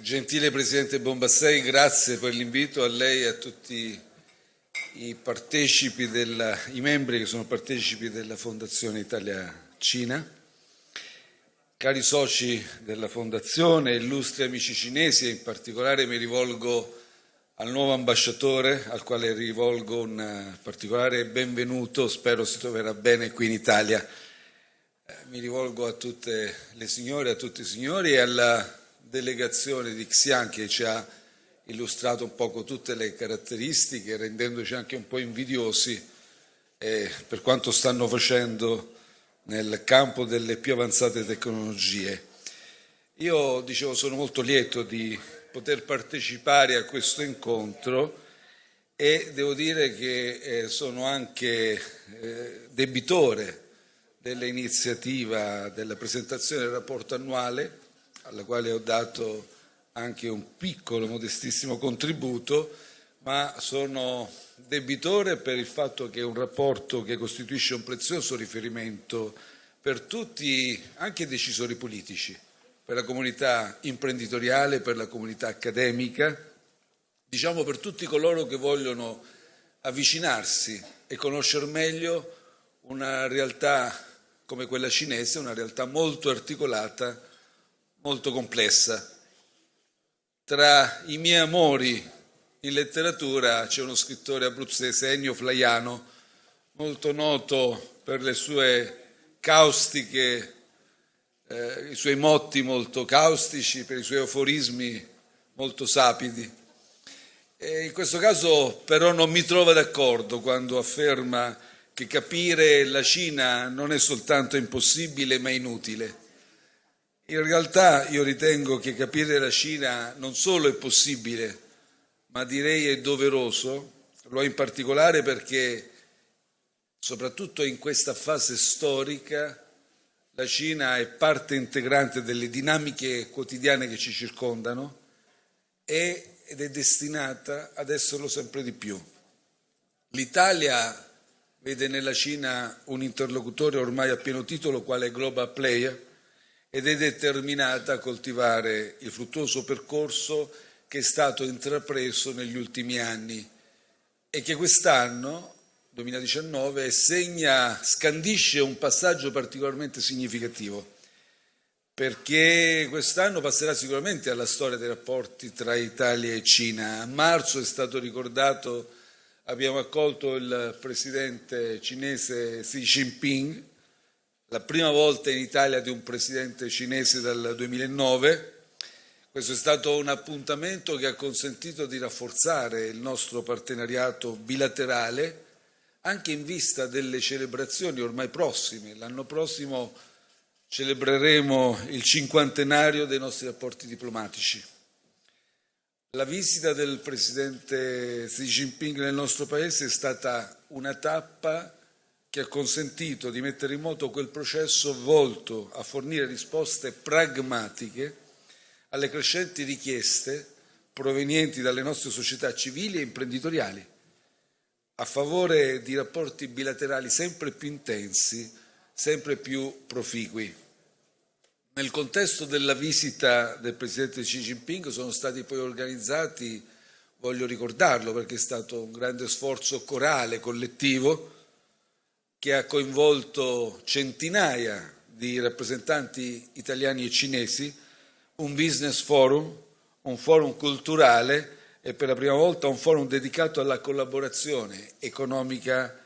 Gentile Presidente Bombassei, grazie per l'invito a lei e a tutti i, della, i membri che sono partecipi della Fondazione Italia-Cina. Cari soci della Fondazione, illustri amici cinesi in particolare mi rivolgo al nuovo ambasciatore al quale rivolgo un particolare benvenuto, spero si troverà bene qui in Italia. Eh, mi rivolgo a tutte le signore, a tutti i signori e alla delegazione di Xi'an che ci ha illustrato un poco tutte le caratteristiche, rendendoci anche un po' invidiosi eh, per quanto stanno facendo nel campo delle più avanzate tecnologie. Io dicevo sono molto lieto di poter partecipare a questo incontro e devo dire che eh, sono anche eh, debitore dell'iniziativa della presentazione del rapporto annuale alla quale ho dato anche un piccolo, modestissimo contributo, ma sono debitore per il fatto che è un rapporto che costituisce un prezioso riferimento per tutti, anche i decisori politici, per la comunità imprenditoriale, per la comunità accademica, diciamo per tutti coloro che vogliono avvicinarsi e conoscere meglio una realtà come quella cinese, una realtà molto articolata molto complessa. Tra i miei amori in letteratura c'è uno scrittore abruzzese, Ennio Flaiano, molto noto per le sue caustiche, eh, i suoi motti molto caustici, per i suoi aforismi molto sapidi. E in questo caso però non mi trova d'accordo quando afferma che capire la Cina non è soltanto impossibile ma inutile. In realtà io ritengo che capire la Cina non solo è possibile, ma direi è doveroso, lo è in particolare perché soprattutto in questa fase storica la Cina è parte integrante delle dinamiche quotidiane che ci circondano ed è destinata ad esserlo sempre di più. L'Italia vede nella Cina un interlocutore ormai a pieno titolo quale global player ed è determinata a coltivare il fruttuoso percorso che è stato intrapreso negli ultimi anni e che quest'anno, 2019, segna, scandisce un passaggio particolarmente significativo, perché quest'anno passerà sicuramente alla storia dei rapporti tra Italia e Cina. A marzo è stato ricordato, abbiamo accolto il presidente cinese Xi Jinping, la prima volta in Italia di un presidente cinese dal 2009. Questo è stato un appuntamento che ha consentito di rafforzare il nostro partenariato bilaterale anche in vista delle celebrazioni ormai prossime. L'anno prossimo celebreremo il cinquantenario dei nostri rapporti diplomatici. La visita del presidente Xi Jinping nel nostro Paese è stata una tappa che ha consentito di mettere in moto quel processo volto a fornire risposte pragmatiche alle crescenti richieste provenienti dalle nostre società civili e imprenditoriali a favore di rapporti bilaterali sempre più intensi, sempre più proficui. Nel contesto della visita del Presidente Xi Jinping sono stati poi organizzati, voglio ricordarlo perché è stato un grande sforzo corale, collettivo, che ha coinvolto centinaia di rappresentanti italiani e cinesi, un business forum, un forum culturale e per la prima volta un forum dedicato alla collaborazione economica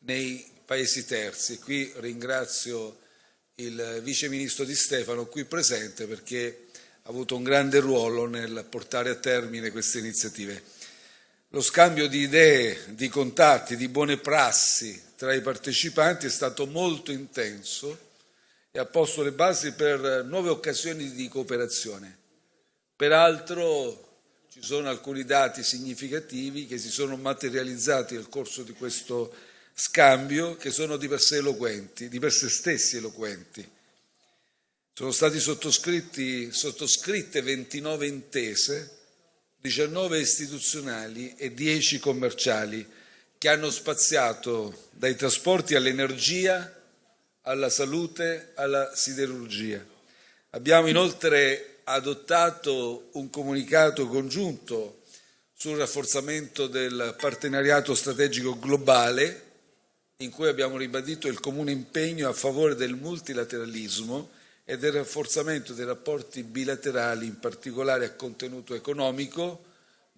nei paesi terzi. Qui ringrazio il vice ministro Di Stefano qui presente perché ha avuto un grande ruolo nel portare a termine queste iniziative. Lo scambio di idee, di contatti, di buone prassi tra i partecipanti è stato molto intenso e ha posto le basi per nuove occasioni di cooperazione. Peraltro ci sono alcuni dati significativi che si sono materializzati nel corso di questo scambio che sono di per sé eloquenti, di per sé stessi eloquenti. Sono state sottoscritte 29 intese, 19 istituzionali e 10 commerciali che hanno spaziato dai trasporti all'energia, alla salute, alla siderurgia. Abbiamo inoltre adottato un comunicato congiunto sul rafforzamento del partenariato strategico globale, in cui abbiamo ribadito il comune impegno a favore del multilateralismo e del rafforzamento dei rapporti bilaterali, in particolare a contenuto economico,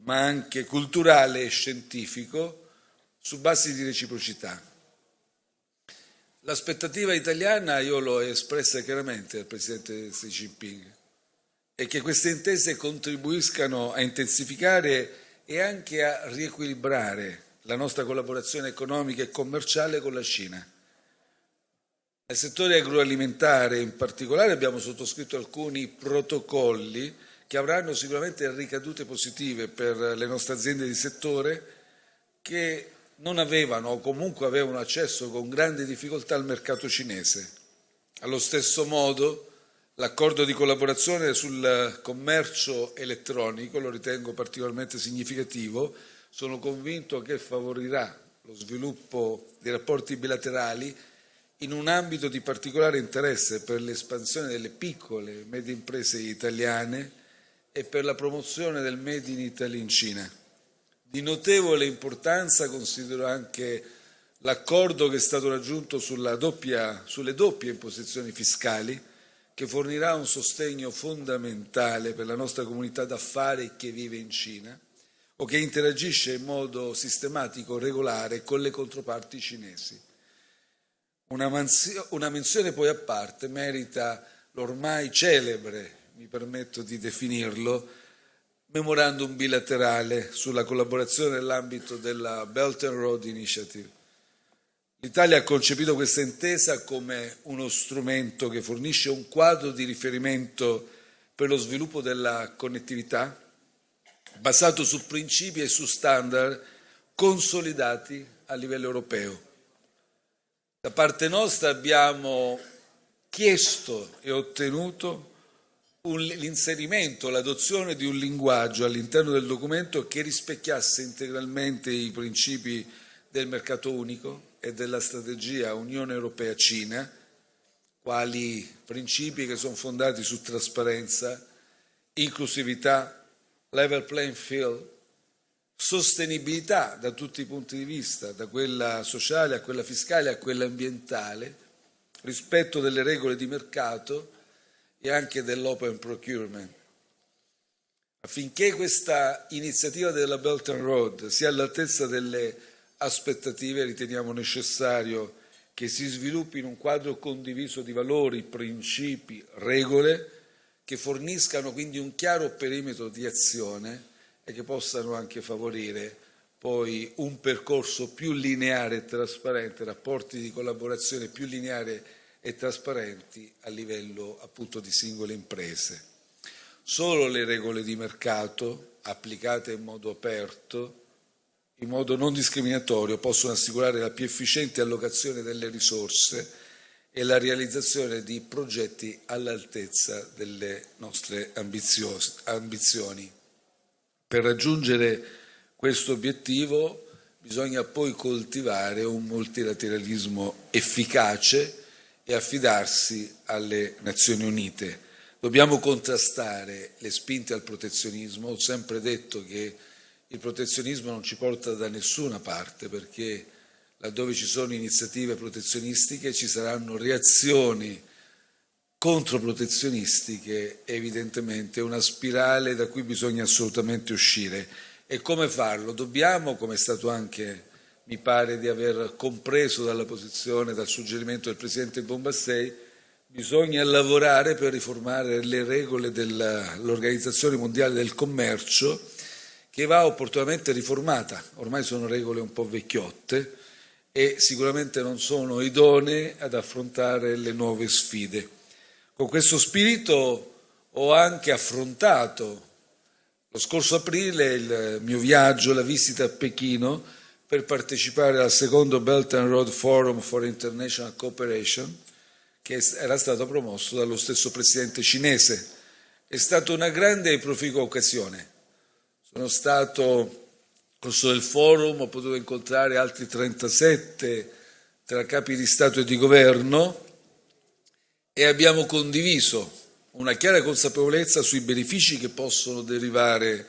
ma anche culturale e scientifico, su basi di reciprocità. L'aspettativa italiana io l'ho espressa chiaramente al Presidente Xi Jinping e che queste intese contribuiscano a intensificare e anche a riequilibrare la nostra collaborazione economica e commerciale con la Cina. Nel settore agroalimentare in particolare abbiamo sottoscritto alcuni protocolli che avranno sicuramente ricadute positive per le nostre aziende di settore che non avevano o comunque avevano accesso con grande difficoltà al mercato cinese. Allo stesso modo l'accordo di collaborazione sul commercio elettronico lo ritengo particolarmente significativo, sono convinto che favorirà lo sviluppo dei rapporti bilaterali in un ambito di particolare interesse per l'espansione delle piccole e medie imprese italiane e per la promozione del Made in Italy in Cina. Di notevole importanza considero anche l'accordo che è stato raggiunto doppia, sulle doppie imposizioni fiscali, che fornirà un sostegno fondamentale per la nostra comunità d'affari che vive in Cina o che interagisce in modo sistematico, regolare con le controparti cinesi. Una, una menzione poi a parte merita l'ormai celebre, mi permetto di definirlo, memorandum bilaterale sulla collaborazione nell'ambito della Belt and Road Initiative. L'Italia ha concepito questa intesa come uno strumento che fornisce un quadro di riferimento per lo sviluppo della connettività basato su principi e su standard consolidati a livello europeo. Da parte nostra abbiamo chiesto e ottenuto l'inserimento, l'adozione di un linguaggio all'interno del documento che rispecchiasse integralmente i principi del mercato unico e della strategia Unione Europea-Cina, quali principi che sono fondati su trasparenza, inclusività, level playing field, sostenibilità da tutti i punti di vista, da quella sociale a quella fiscale a quella ambientale, rispetto delle regole di mercato, e anche dell'open procurement. Affinché questa iniziativa della Belt and Road sia all'altezza delle aspettative, riteniamo necessario che si sviluppi in un quadro condiviso di valori, principi, regole, che forniscano quindi un chiaro perimetro di azione e che possano anche favorire poi un percorso più lineare e trasparente, rapporti di collaborazione più lineari e trasparenti a livello appunto di singole imprese. Solo le regole di mercato applicate in modo aperto, in modo non discriminatorio, possono assicurare la più efficiente allocazione delle risorse e la realizzazione di progetti all'altezza delle nostre ambizioni. Per raggiungere questo obiettivo bisogna poi coltivare un multilateralismo efficace e affidarsi alle Nazioni Unite. Dobbiamo contrastare le spinte al protezionismo. Ho sempre detto che il protezionismo non ci porta da nessuna parte perché laddove ci sono iniziative protezionistiche ci saranno reazioni controprotezionistiche, evidentemente una spirale da cui bisogna assolutamente uscire. E come farlo? Dobbiamo, come è stato anche mi pare di aver compreso dalla posizione, dal suggerimento del Presidente Bombassei, bisogna lavorare per riformare le regole dell'Organizzazione Mondiale del Commercio, che va opportunamente riformata. Ormai sono regole un po' vecchiotte e sicuramente non sono idonee ad affrontare le nuove sfide. Con questo spirito ho anche affrontato lo scorso aprile il mio viaggio, la visita a Pechino, per partecipare al secondo Belt and Road Forum for International Cooperation, che era stato promosso dallo stesso presidente cinese. È stata una grande e proficua occasione. Sono stato nel corso del forum, ho potuto incontrare altri 37 tra capi di Stato e di Governo e abbiamo condiviso una chiara consapevolezza sui benefici che possono derivare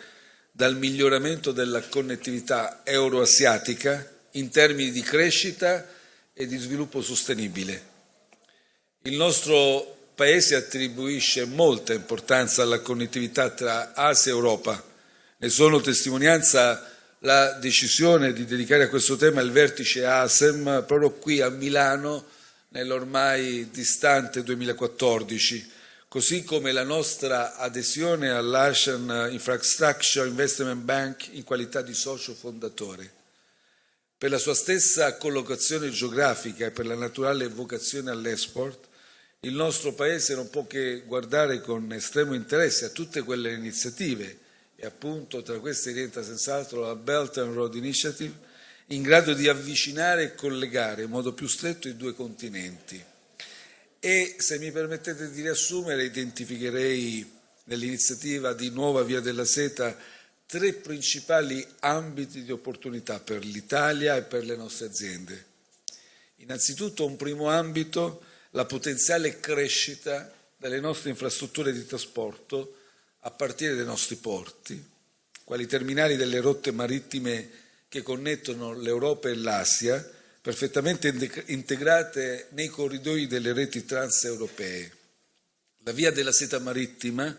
dal miglioramento della connettività euroasiatica in termini di crescita e di sviluppo sostenibile. Il nostro Paese attribuisce molta importanza alla connettività tra Asia e Europa. Ne sono testimonianza la decisione di dedicare a questo tema il vertice ASEM proprio qui a Milano nell'ormai distante 2014, così come la nostra adesione all'Asian Infrastructure Investment Bank in qualità di socio fondatore. Per la sua stessa collocazione geografica e per la naturale vocazione all'esport, il nostro Paese non può che guardare con estremo interesse a tutte quelle iniziative e appunto tra queste rientra senz'altro la Belt and Road Initiative in grado di avvicinare e collegare in modo più stretto i due continenti. E se mi permettete di riassumere, identificherei nell'iniziativa di Nuova Via della Seta tre principali ambiti di opportunità per l'Italia e per le nostre aziende. Innanzitutto un primo ambito, la potenziale crescita delle nostre infrastrutture di trasporto a partire dai nostri porti, quali terminali delle rotte marittime che connettono l'Europa e l'Asia, perfettamente integrate nei corridoi delle reti transeuropee. La via della seta marittima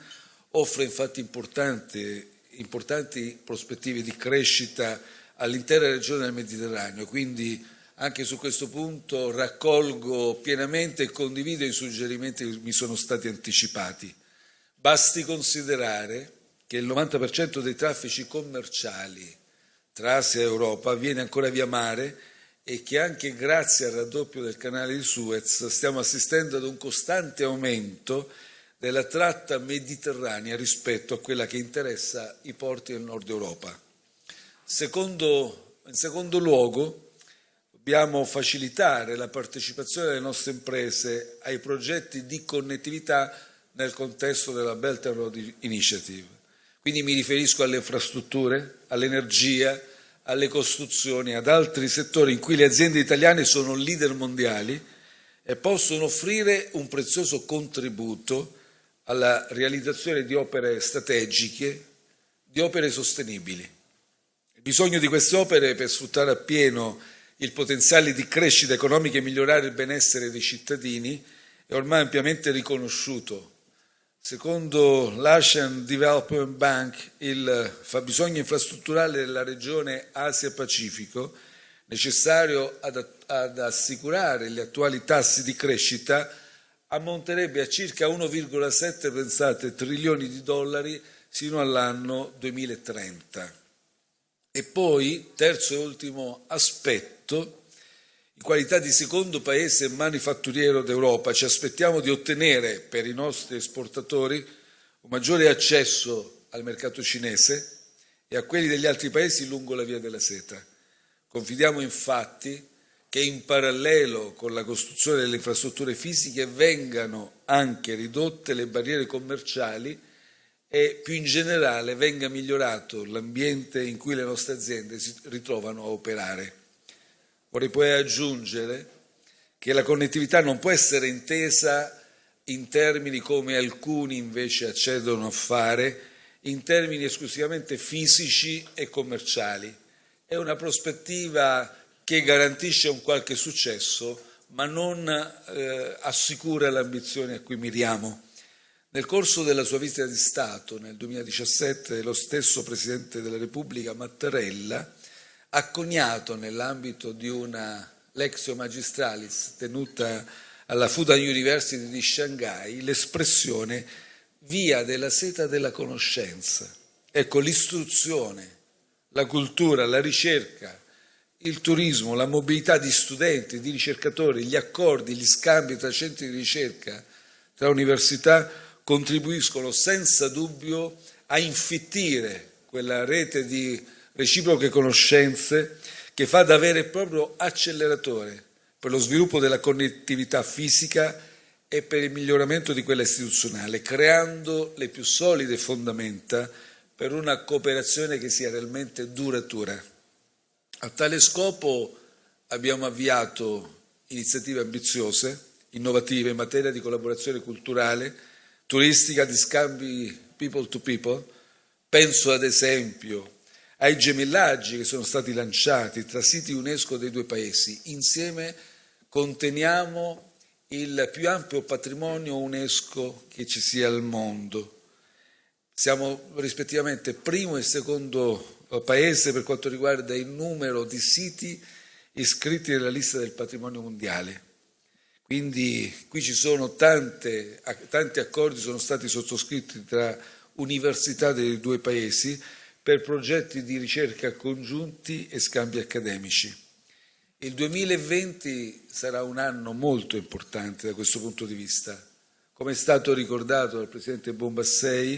offre infatti importanti importanti prospettive di crescita all'intera regione del Mediterraneo, quindi anche su questo punto raccolgo pienamente e condivido i suggerimenti che mi sono stati anticipati. Basti considerare che il 90% dei traffici commerciali tra Asia e Europa avviene ancora via mare e che anche grazie al raddoppio del canale di Suez stiamo assistendo ad un costante aumento della tratta mediterranea rispetto a quella che interessa i porti del nord Europa. Secondo, in secondo luogo, dobbiamo facilitare la partecipazione delle nostre imprese ai progetti di connettività nel contesto della Belt and Road Initiative. Quindi mi riferisco alle infrastrutture, all'energia, alle costruzioni, ad altri settori in cui le aziende italiane sono leader mondiali e possono offrire un prezioso contributo alla realizzazione di opere strategiche, di opere sostenibili. Il bisogno di queste opere per sfruttare appieno il potenziale di crescita economica e migliorare il benessere dei cittadini è ormai ampiamente riconosciuto. Secondo l'Asian Development Bank, il fabbisogno infrastrutturale della regione Asia-Pacifico, necessario ad, ad assicurare gli attuali tassi di crescita, ammonterebbe a circa 1,7 pensate, trilioni di dollari sino all'anno 2030. E poi, terzo e ultimo aspetto, in qualità di secondo paese manifatturiero d'Europa ci aspettiamo di ottenere per i nostri esportatori un maggiore accesso al mercato cinese e a quelli degli altri paesi lungo la via della seta. Confidiamo infatti che in parallelo con la costruzione delle infrastrutture fisiche vengano anche ridotte le barriere commerciali e più in generale venga migliorato l'ambiente in cui le nostre aziende si ritrovano a operare. Vorrei poi aggiungere che la connettività non può essere intesa in termini come alcuni invece accedono a fare, in termini esclusivamente fisici e commerciali. È una prospettiva che garantisce un qualche successo, ma non eh, assicura l'ambizione a cui miriamo. Nel corso della sua visita di Stato nel 2017, lo stesso Presidente della Repubblica Mattarella ha coniato nell'ambito di una Lexio Magistralis tenuta alla Fudan University di Shanghai l'espressione via della seta della conoscenza. Ecco, l'istruzione, la cultura, la ricerca, il turismo, la mobilità di studenti, di ricercatori, gli accordi, gli scambi tra centri di ricerca, tra università, contribuiscono senza dubbio a infittire quella rete di reciproche conoscenze che fa da vero e proprio acceleratore per lo sviluppo della connettività fisica e per il miglioramento di quella istituzionale, creando le più solide fondamenta per una cooperazione che sia realmente duratura. A tale scopo abbiamo avviato iniziative ambiziose, innovative in materia di collaborazione culturale turistica di scambi people to people. Penso ad esempio ai gemellaggi che sono stati lanciati tra siti UNESCO dei due paesi. Insieme conteniamo il più ampio patrimonio UNESCO che ci sia al mondo. Siamo rispettivamente primo e secondo paese per quanto riguarda il numero di siti iscritti nella lista del patrimonio mondiale. Quindi qui ci sono tante, tanti accordi sono stati sottoscritti tra università dei due paesi per progetti di ricerca congiunti e scambi accademici. Il 2020 sarà un anno molto importante da questo punto di vista. Come è stato ricordato dal Presidente Bombassei,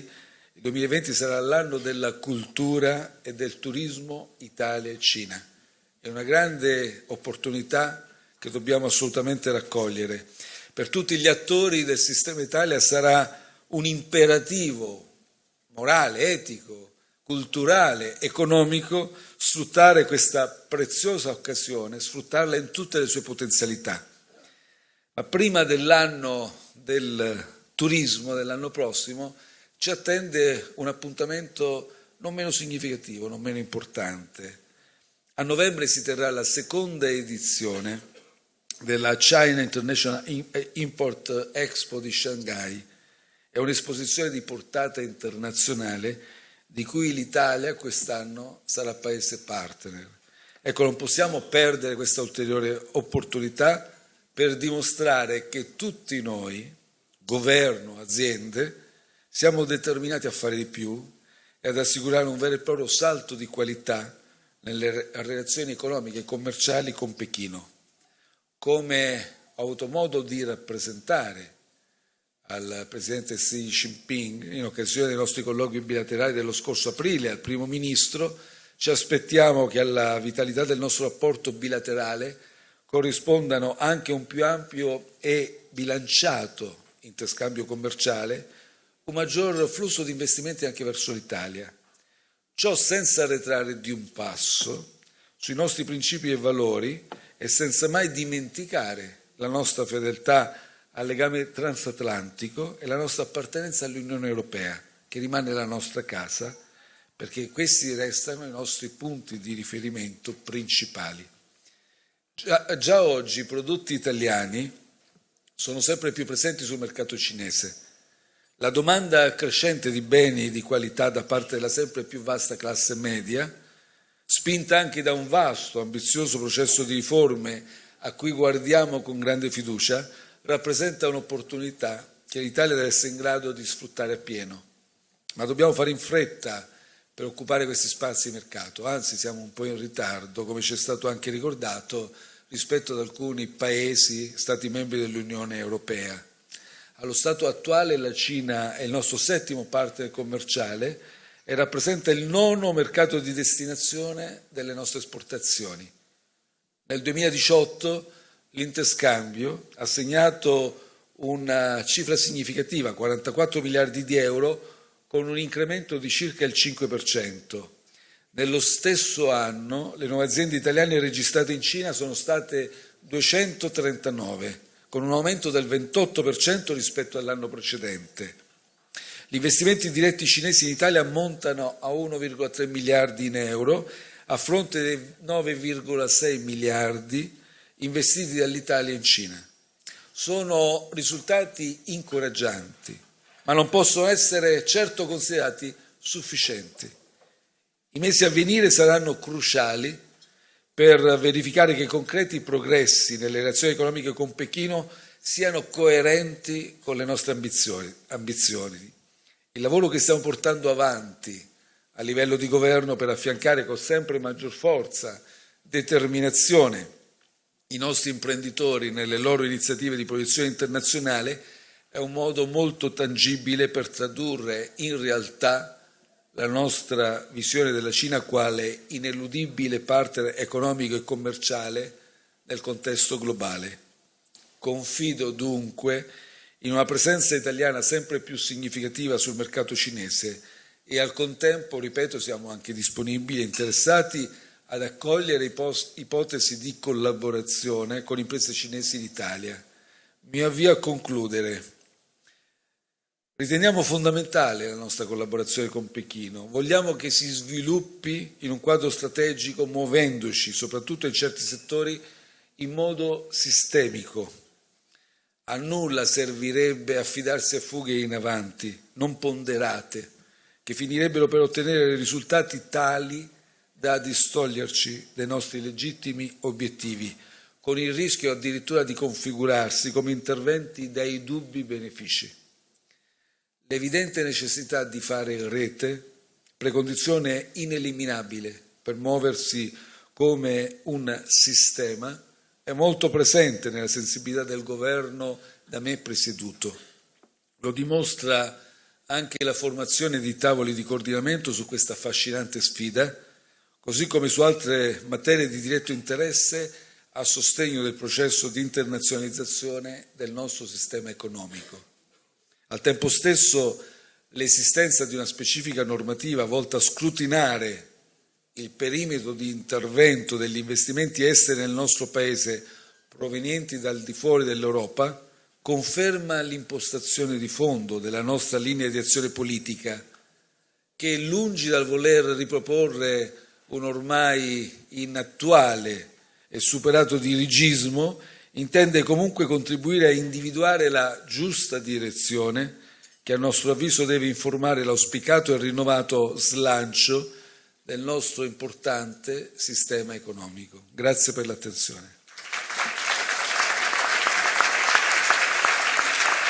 il 2020 sarà l'anno della cultura e del turismo Italia e Cina. È una grande opportunità che dobbiamo assolutamente raccogliere. Per tutti gli attori del sistema Italia sarà un imperativo morale, etico, culturale, economico sfruttare questa preziosa occasione, sfruttarla in tutte le sue potenzialità. Ma prima dell'anno del turismo, dell'anno prossimo, ci attende un appuntamento non meno significativo, non meno importante. A novembre si terrà la seconda edizione della China International Import Expo di Shanghai. È un'esposizione di portata internazionale di cui l'Italia quest'anno sarà paese partner. Ecco, non possiamo perdere questa ulteriore opportunità per dimostrare che tutti noi, governo, aziende, siamo determinati a fare di più e ad assicurare un vero e proprio salto di qualità nelle relazioni economiche e commerciali con Pechino come ho avuto modo di rappresentare al Presidente Xi Jinping in occasione dei nostri colloqui bilaterali dello scorso aprile al Primo Ministro, ci aspettiamo che alla vitalità del nostro rapporto bilaterale corrispondano anche un più ampio e bilanciato interscambio commerciale, un maggior flusso di investimenti anche verso l'Italia. Ciò senza arretrare di un passo sui nostri principi e valori e senza mai dimenticare la nostra fedeltà al legame transatlantico e la nostra appartenenza all'Unione Europea, che rimane la nostra casa, perché questi restano i nostri punti di riferimento principali. Già, già oggi i prodotti italiani sono sempre più presenti sul mercato cinese. La domanda crescente di beni di qualità da parte della sempre più vasta classe media spinta anche da un vasto, ambizioso processo di riforme a cui guardiamo con grande fiducia, rappresenta un'opportunità che l'Italia deve essere in grado di sfruttare appieno. Ma dobbiamo fare in fretta per occupare questi spazi di mercato, anzi siamo un po' in ritardo, come ci è stato anche ricordato, rispetto ad alcuni paesi, Stati membri dell'Unione Europea. Allo stato attuale la Cina è il nostro settimo partner commerciale e rappresenta il nono mercato di destinazione delle nostre esportazioni. Nel 2018 l'interscambio ha segnato una cifra significativa, 44 miliardi di euro, con un incremento di circa il 5%. Nello stesso anno le nuove aziende italiane registrate in Cina sono state 239, con un aumento del 28% rispetto all'anno precedente. Gli investimenti diretti cinesi in Italia ammontano a 1,3 miliardi in euro a fronte dei 9,6 miliardi investiti dall'Italia in Cina. Sono risultati incoraggianti, ma non possono essere certo considerati sufficienti. I mesi a venire saranno cruciali per verificare che i concreti progressi nelle relazioni economiche con Pechino siano coerenti con le nostre ambizioni. ambizioni. Il lavoro che stiamo portando avanti a livello di governo per affiancare con sempre maggior forza, determinazione i nostri imprenditori nelle loro iniziative di proiezione internazionale è un modo molto tangibile per tradurre in realtà la nostra visione della Cina quale ineludibile partner economico e commerciale nel contesto globale. Confido dunque in una presenza italiana sempre più significativa sul mercato cinese e al contempo, ripeto, siamo anche disponibili e interessati ad accogliere ipotesi di collaborazione con imprese cinesi in Italia. Mi avvio a concludere Riteniamo fondamentale la nostra collaborazione con Pechino, vogliamo che si sviluppi in un quadro strategico muovendoci, soprattutto in certi settori, in modo sistemico. A nulla servirebbe affidarsi a fughe in avanti, non ponderate, che finirebbero per ottenere risultati tali da distoglierci dai nostri legittimi obiettivi, con il rischio addirittura di configurarsi come interventi dai dubbi benefici. L'evidente necessità di fare rete, precondizione ineliminabile per muoversi come un sistema, è molto presente nella sensibilità del governo da me presieduto. Lo dimostra anche la formazione di tavoli di coordinamento su questa affascinante sfida, così come su altre materie di diretto interesse a sostegno del processo di internazionalizzazione del nostro sistema economico. Al tempo stesso l'esistenza di una specifica normativa volta a scrutinare il perimetro di intervento degli investimenti esteri nel nostro Paese provenienti dal di fuori dell'Europa conferma l'impostazione di fondo della nostra linea di azione politica che lungi dal voler riproporre un ormai inattuale e superato dirigismo, intende comunque contribuire a individuare la giusta direzione che a nostro avviso deve informare l'auspicato e rinnovato slancio del nostro importante sistema economico. Grazie per l'attenzione.